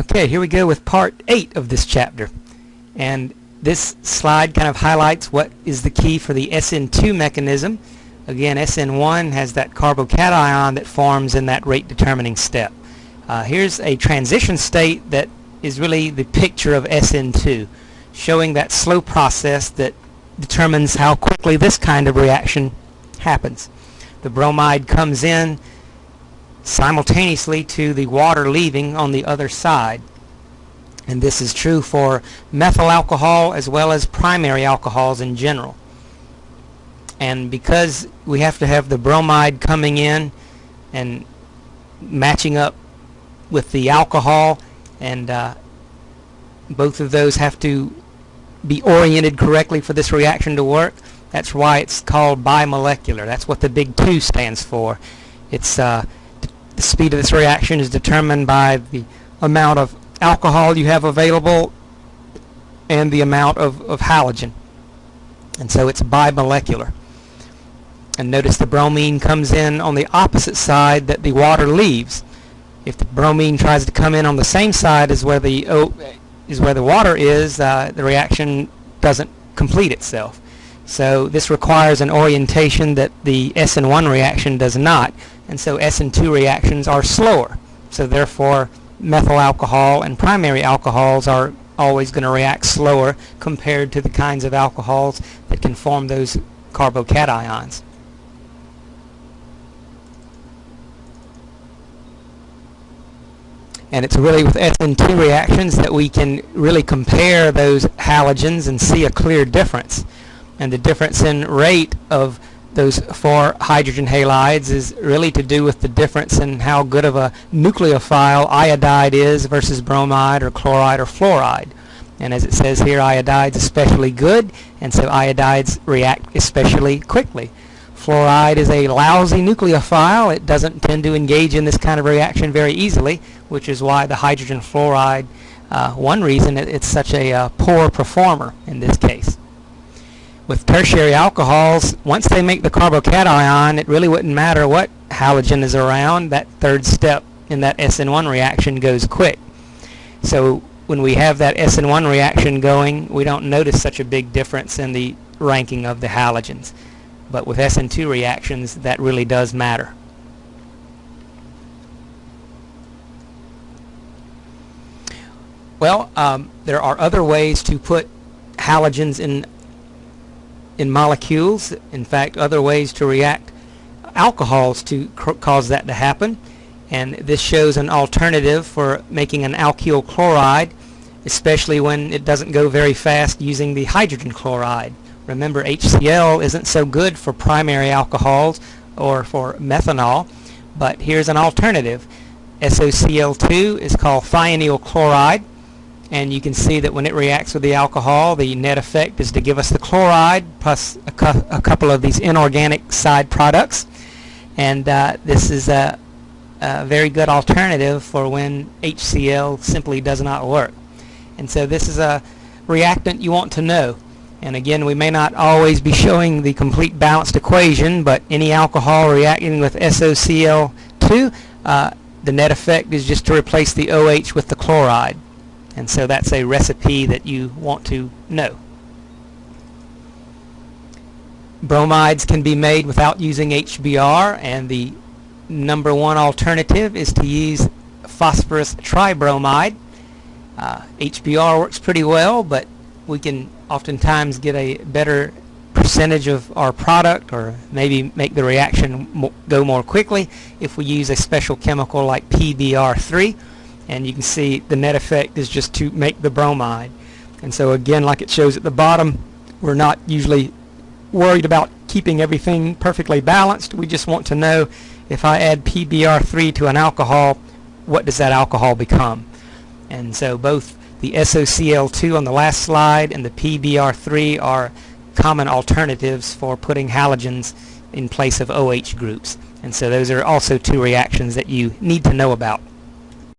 Okay, here we go with part 8 of this chapter. And this slide kind of highlights what is the key for the SN2 mechanism. Again, SN1 has that carbocation that forms in that rate determining step. Uh, here's a transition state that is really the picture of SN2, showing that slow process that determines how quickly this kind of reaction happens. The bromide comes in, simultaneously to the water leaving on the other side. And this is true for methyl alcohol as well as primary alcohols in general. And because we have to have the bromide coming in and matching up with the alcohol and uh, both of those have to be oriented correctly for this reaction to work. That's why it's called bimolecular. That's what the big 2 stands for. It's uh, the speed of this reaction is determined by the amount of alcohol you have available and the amount of, of halogen. And so it's bimolecular. And notice the bromine comes in on the opposite side that the water leaves. If the bromine tries to come in on the same side as where the o is where the water is, uh, the reaction doesn't complete itself. So this requires an orientation that the SN1 reaction does not and so SN2 reactions are slower. So therefore methyl alcohol and primary alcohols are always going to react slower compared to the kinds of alcohols that can form those carbocations. And it's really with SN2 reactions that we can really compare those halogens and see a clear difference. And the difference in rate of those four hydrogen halides is really to do with the difference in how good of a nucleophile iodide is versus bromide or chloride or fluoride. And as it says here, iodide's especially good, and so iodides react especially quickly. Fluoride is a lousy nucleophile. It doesn't tend to engage in this kind of reaction very easily, which is why the hydrogen fluoride, uh, one reason it, it's such a uh, poor performer in this case with tertiary alcohols, once they make the carbocation, it really wouldn't matter what halogen is around. That third step in that SN1 reaction goes quick. So when we have that SN1 reaction going, we don't notice such a big difference in the ranking of the halogens. But with SN2 reactions, that really does matter. Well, um, there are other ways to put halogens in in molecules. In fact, other ways to react alcohols to cause that to happen. And this shows an alternative for making an alkyl chloride, especially when it doesn't go very fast using the hydrogen chloride. Remember, HCl isn't so good for primary alcohols or for methanol, but here's an alternative. SOCl2 is called thionyl chloride and you can see that when it reacts with the alcohol the net effect is to give us the chloride plus a, cu a couple of these inorganic side products. And uh, this is a, a, very good alternative for when HCl simply does not work. And so this is a reactant you want to know. And again we may not always be showing the complete balanced equation but any alcohol reacting with SOCl2 uh, the net effect is just to replace the OH with the chloride and so that's a recipe that you want to know. Bromides can be made without using HBr and the number one alternative is to use phosphorus tribromide. Uh, HBr works pretty well but we can oftentimes get a better percentage of our product or maybe make the reaction mo go more quickly if we use a special chemical like PBr3 and you can see the net effect is just to make the bromide. And so again like it shows at the bottom we're not usually worried about keeping everything perfectly balanced. We just want to know if I add PBr3 to an alcohol what does that alcohol become? And so both the SOCl2 on the last slide and the PBr3 are common alternatives for putting halogens in place of OH groups. And so those are also two reactions that you need to know about